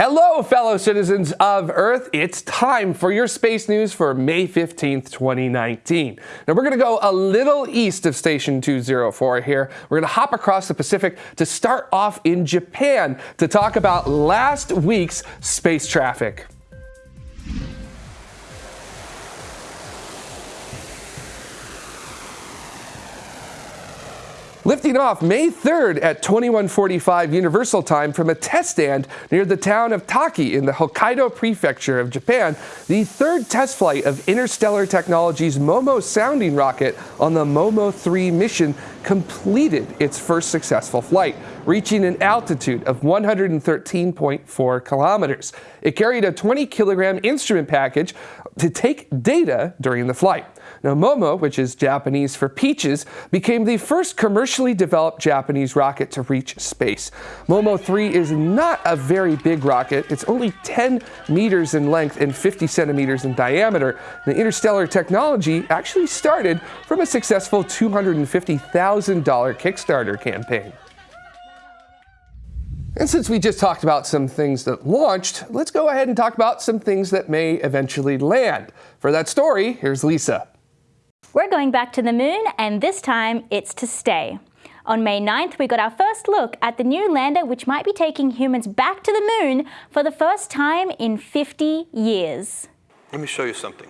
Hello, fellow citizens of Earth. It's time for your space news for May 15th, 2019. Now, we're going to go a little east of Station 204 here. We're going to hop across the Pacific to start off in Japan to talk about last week's space traffic. Lifting off May 3rd at 2145 Universal Time from a test stand near the town of Taiki in the Hokkaido Prefecture of Japan, the third test flight of Interstellar Technologies Momo sounding rocket on the Momo 3 mission completed its first successful flight, reaching an altitude of 113.4 kilometers. It carried a 20 kilogram instrument package to take data during the flight. Now, Momo, which is Japanese for peaches, became the first commercially developed Japanese rocket to reach space. Momo 3 is not a very big rocket. It's only 10 meters in length and 50 centimeters in diameter. The interstellar technology actually started from a successful $250,000 Kickstarter campaign. And since we just talked about some things that launched, let's go ahead and talk about some things that may eventually land. For that story, here's Lisa. We're going back to the moon, and this time it's to stay. On May 9th, we got our first look at the new lander which might be taking humans back to the moon for the first time in 50 years. Let me show you something.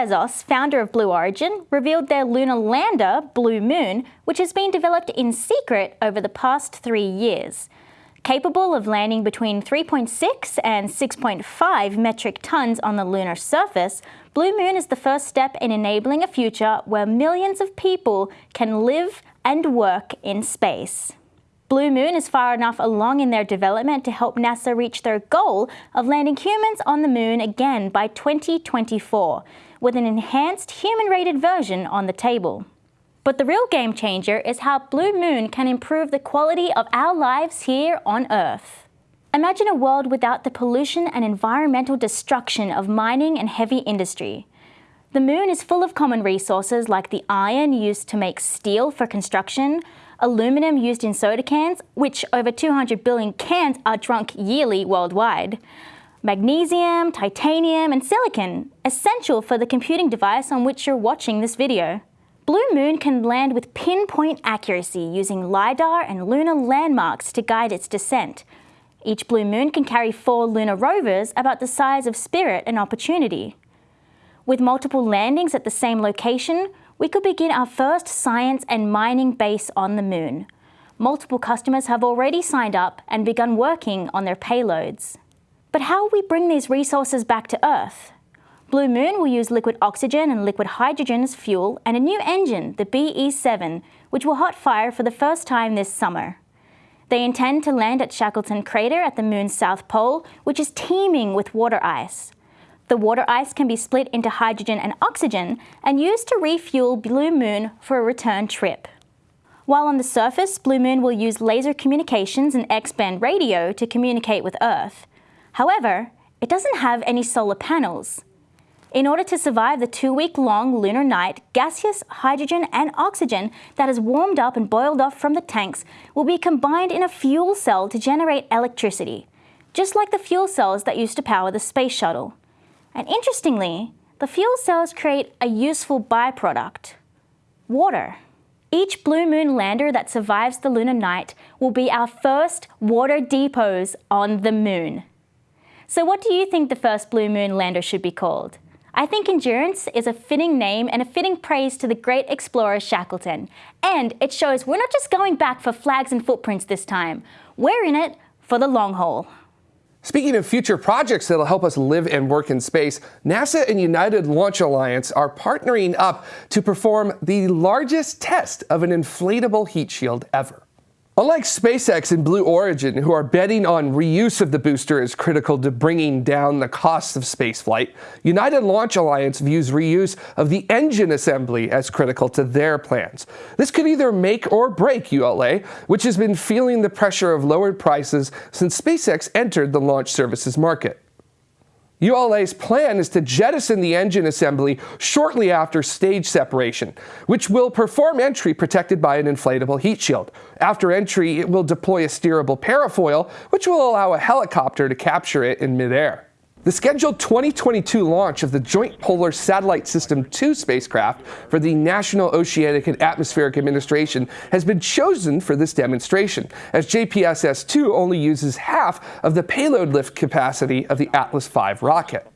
Bezos, founder of Blue Origin, revealed their lunar lander, Blue Moon, which has been developed in secret over the past three years. Capable of landing between 3.6 and 6.5 metric tons on the lunar surface, Blue Moon is the first step in enabling a future where millions of people can live and work in space. Blue Moon is far enough along in their development to help NASA reach their goal of landing humans on the moon again by 2024, with an enhanced human-rated version on the table. But the real game changer is how Blue Moon can improve the quality of our lives here on Earth. Imagine a world without the pollution and environmental destruction of mining and heavy industry. The moon is full of common resources like the iron used to make steel for construction, aluminum used in soda cans, which over 200 billion cans are drunk yearly worldwide, magnesium, titanium, and silicon, essential for the computing device on which you're watching this video. Blue Moon can land with pinpoint accuracy using LiDAR and lunar landmarks to guide its descent. Each Blue Moon can carry four lunar rovers about the size of Spirit and Opportunity. With multiple landings at the same location, we could begin our first science and mining base on the moon. Multiple customers have already signed up and begun working on their payloads. But how will we bring these resources back to Earth? Blue Moon will use liquid oxygen and liquid hydrogen as fuel and a new engine, the BE-7, which will hot fire for the first time this summer. They intend to land at Shackleton Crater at the moon's south pole, which is teeming with water ice. The water ice can be split into hydrogen and oxygen and used to refuel Blue Moon for a return trip. While on the surface, Blue Moon will use laser communications and X-band radio to communicate with Earth. However, it doesn't have any solar panels. In order to survive the two-week-long lunar night, gaseous hydrogen and oxygen that is warmed up and boiled off from the tanks will be combined in a fuel cell to generate electricity, just like the fuel cells that used to power the space shuttle. And interestingly, the fuel cells create a useful byproduct, water. Each Blue Moon lander that survives the lunar night will be our first water depots on the moon. So what do you think the first Blue Moon lander should be called? I think Endurance is a fitting name and a fitting praise to the great explorer Shackleton. And it shows we're not just going back for flags and footprints this time. We're in it for the long haul. Speaking of future projects that'll help us live and work in space, NASA and United Launch Alliance are partnering up to perform the largest test of an inflatable heat shield ever. Unlike SpaceX and Blue Origin, who are betting on reuse of the booster as critical to bringing down the costs of spaceflight, United Launch Alliance views reuse of the engine assembly as critical to their plans. This could either make or break ULA, which has been feeling the pressure of lowered prices since SpaceX entered the launch services market. ULA's plan is to jettison the engine assembly shortly after stage separation, which will perform entry protected by an inflatable heat shield. After entry, it will deploy a steerable parafoil, which will allow a helicopter to capture it in midair. The scheduled 2022 launch of the Joint Polar Satellite System 2 spacecraft for the National Oceanic and Atmospheric Administration has been chosen for this demonstration, as JPSS-2 only uses half of the payload lift capacity of the Atlas V rocket.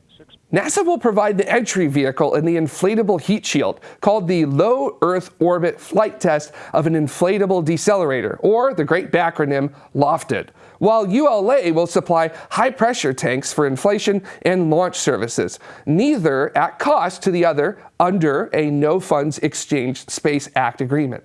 NASA will provide the entry vehicle in the inflatable heat shield, called the Low Earth Orbit Flight Test of an Inflatable Decelerator, or the great acronym LOFTED, while ULA will supply high-pressure tanks for inflation and launch services, neither at cost to the other under a No Funds Exchange Space Act agreement.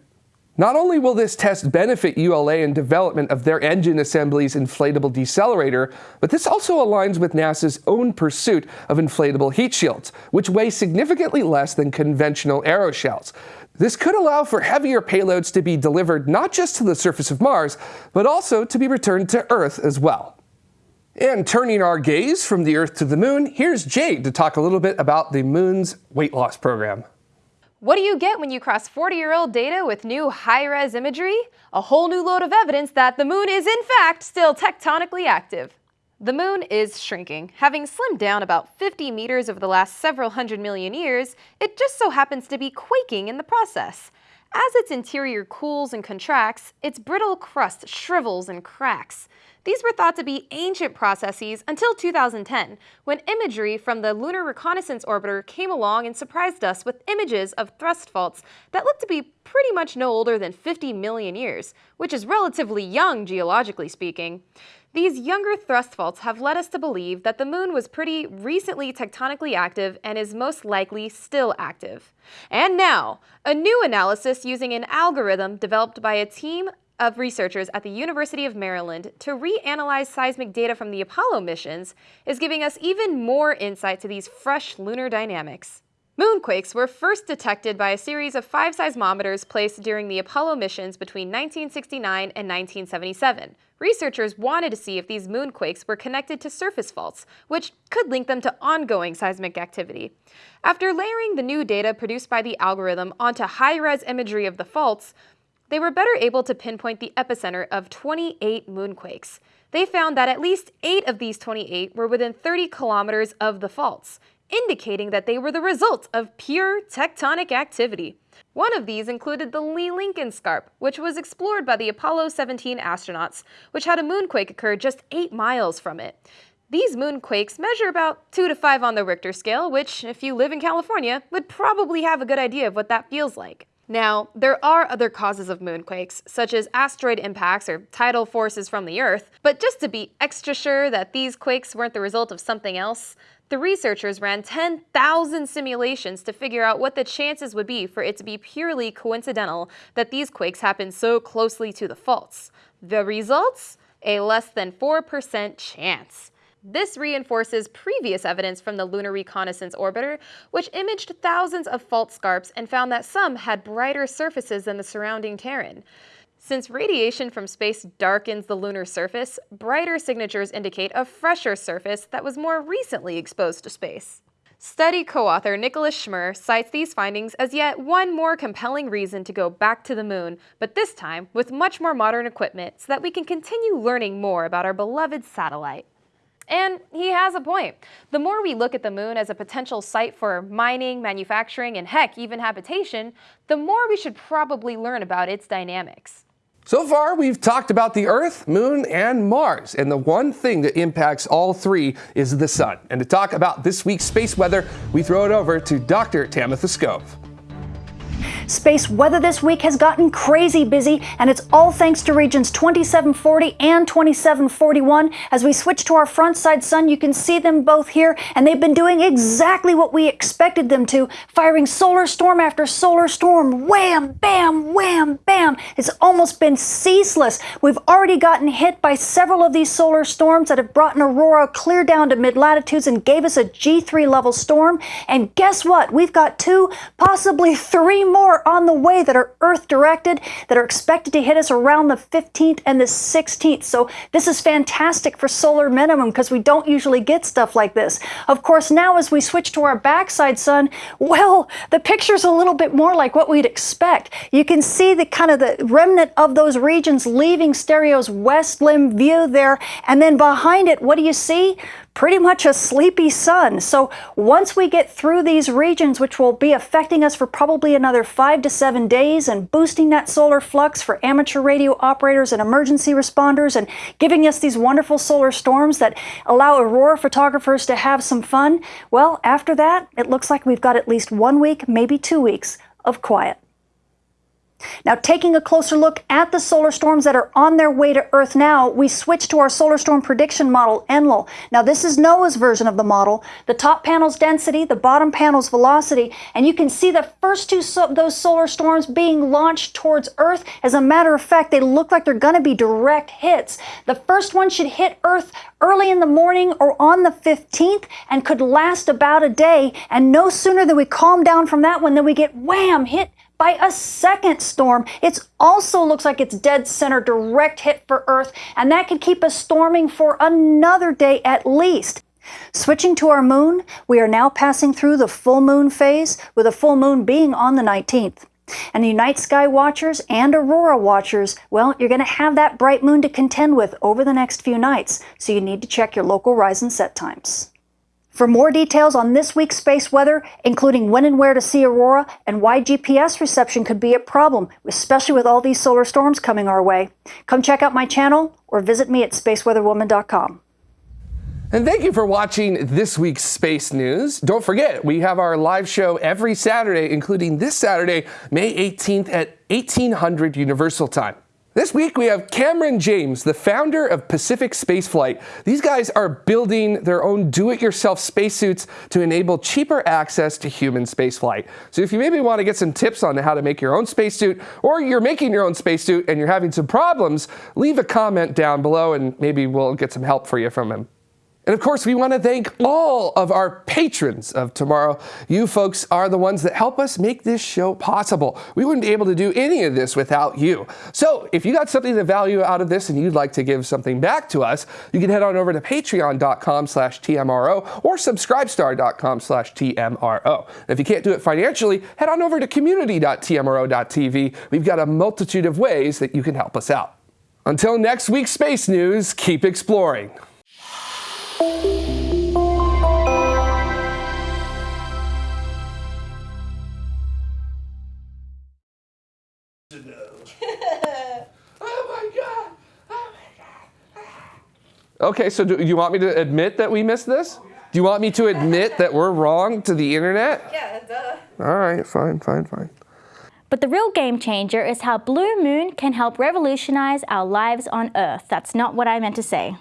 Not only will this test benefit ULA in development of their engine assembly's inflatable decelerator, but this also aligns with NASA's own pursuit of inflatable heat shields, which weigh significantly less than conventional aeroshells. This could allow for heavier payloads to be delivered not just to the surface of Mars, but also to be returned to Earth as well. And turning our gaze from the Earth to the Moon, here's Jade to talk a little bit about the Moon's weight loss program. What do you get when you cross 40-year-old data with new high-res imagery? A whole new load of evidence that the moon is in fact still tectonically active. The moon is shrinking. Having slimmed down about 50 meters over the last several hundred million years, it just so happens to be quaking in the process. As its interior cools and contracts, its brittle crust shrivels and cracks. These were thought to be ancient processes until 2010, when imagery from the Lunar Reconnaissance Orbiter came along and surprised us with images of thrust faults that looked to be pretty much no older than 50 million years, which is relatively young geologically speaking. These younger thrust faults have led us to believe that the moon was pretty recently tectonically active and is most likely still active. And now, a new analysis using an algorithm developed by a team of researchers at the University of Maryland to reanalyze seismic data from the Apollo missions is giving us even more insight to these fresh lunar dynamics. Moonquakes were first detected by a series of five seismometers placed during the Apollo missions between 1969 and 1977. Researchers wanted to see if these moonquakes were connected to surface faults, which could link them to ongoing seismic activity. After layering the new data produced by the algorithm onto high-res imagery of the faults, they were better able to pinpoint the epicenter of 28 moonquakes. They found that at least 8 of these 28 were within 30 kilometers of the faults, indicating that they were the result of pure tectonic activity. One of these included the Lee Lincoln Scarp, which was explored by the Apollo 17 astronauts, which had a moonquake occur just 8 miles from it. These moonquakes measure about 2 to 5 on the Richter scale, which, if you live in California, would probably have a good idea of what that feels like. Now, there are other causes of moonquakes, such as asteroid impacts or tidal forces from the Earth, but just to be extra sure that these quakes weren't the result of something else, the researchers ran 10,000 simulations to figure out what the chances would be for it to be purely coincidental that these quakes happened so closely to the faults. The results? A less than 4% chance. This reinforces previous evidence from the Lunar Reconnaissance Orbiter, which imaged thousands of fault scarps and found that some had brighter surfaces than the surrounding terrain. Since radiation from space darkens the lunar surface, brighter signatures indicate a fresher surface that was more recently exposed to space. Study co-author Nicholas Schmerr cites these findings as yet one more compelling reason to go back to the moon, but this time with much more modern equipment so that we can continue learning more about our beloved satellite. And he has a point. The more we look at the moon as a potential site for mining, manufacturing, and heck, even habitation, the more we should probably learn about its dynamics. So far, we've talked about the Earth, Moon, and Mars, and the one thing that impacts all three is the Sun. And to talk about this week's space weather, we throw it over to Dr. Tamitha Skov. Space weather this week has gotten crazy busy, and it's all thanks to regions 2740 and 2741. As we switch to our front side sun, you can see them both here, and they've been doing exactly what we expected them to, firing solar storm after solar storm. Wham, bam, wham, bam. It's almost been ceaseless. We've already gotten hit by several of these solar storms that have brought an aurora clear down to mid latitudes and gave us a G3 level storm. And guess what? We've got two, possibly three more are on the way that are Earth directed, that are expected to hit us around the 15th and the 16th. So this is fantastic for solar minimum because we don't usually get stuff like this. Of course, now as we switch to our backside sun, well, the picture's a little bit more like what we'd expect. You can see the kind of the remnant of those regions leaving stereo's west limb view there. And then behind it, what do you see? Pretty much a sleepy sun. So once we get through these regions, which will be affecting us for probably another five to seven days and boosting that solar flux for amateur radio operators and emergency responders and giving us these wonderful solar storms that allow aurora photographers to have some fun, well, after that, it looks like we've got at least one week, maybe two weeks of quiet. Now, taking a closer look at the solar storms that are on their way to Earth now, we switch to our solar storm prediction model, ENLIL. Now, this is NOAA's version of the model. The top panel's density, the bottom panel's velocity, and you can see the first two so those solar storms being launched towards Earth. As a matter of fact, they look like they're going to be direct hits. The first one should hit Earth early in the morning or on the 15th and could last about a day. And no sooner than we calm down from that one than we get wham, hit by a second storm. It also looks like it's dead center direct hit for Earth, and that could keep us storming for another day at least. Switching to our moon, we are now passing through the full moon phase, with a full moon being on the 19th. And the night sky watchers and aurora watchers, well, you're going to have that bright moon to contend with over the next few nights, so you need to check your local rise and set times. For more details on this week's space weather, including when and where to see aurora and why GPS reception could be a problem, especially with all these solar storms coming our way, come check out my channel or visit me at spaceweatherwoman.com. And thank you for watching this week's Space News. Don't forget, we have our live show every Saturday, including this Saturday, May 18th at 1800 Universal Time. This week we have Cameron James, the founder of Pacific Spaceflight. These guys are building their own do-it-yourself spacesuits to enable cheaper access to human spaceflight. So if you maybe want to get some tips on how to make your own spacesuit, or you're making your own spacesuit and you're having some problems, leave a comment down below and maybe we'll get some help for you from him. And of course, we want to thank all of our patrons of tomorrow. You folks are the ones that help us make this show possible. We wouldn't be able to do any of this without you. So if you got something to value out of this and you'd like to give something back to us, you can head on over to patreon.com slash TMRO or subscribestar.com slash TMRO. If you can't do it financially, head on over to community.tmro.tv. We've got a multitude of ways that you can help us out. Until next week's Space News, keep exploring. Okay, so do you want me to admit that we missed this? Do you want me to admit that we're wrong to the internet? Yeah, duh. All right, fine, fine, fine. But the real game changer is how Blue Moon can help revolutionize our lives on Earth. That's not what I meant to say.